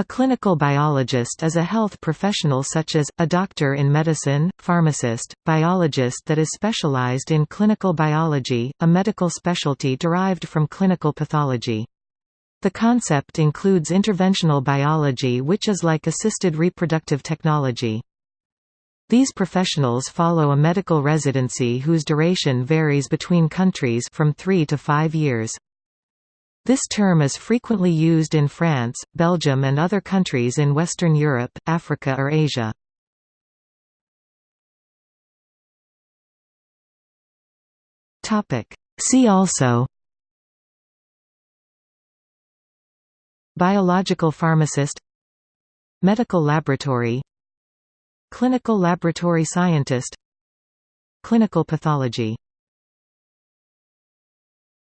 A clinical biologist is a health professional such as, a doctor in medicine, pharmacist, biologist that is specialized in clinical biology, a medical specialty derived from clinical pathology. The concept includes interventional biology which is like assisted reproductive technology. These professionals follow a medical residency whose duration varies between countries from three to five years. This term is frequently used in France, Belgium and other countries in Western Europe, Africa or Asia. See also Biological pharmacist Medical laboratory Clinical laboratory scientist Clinical pathology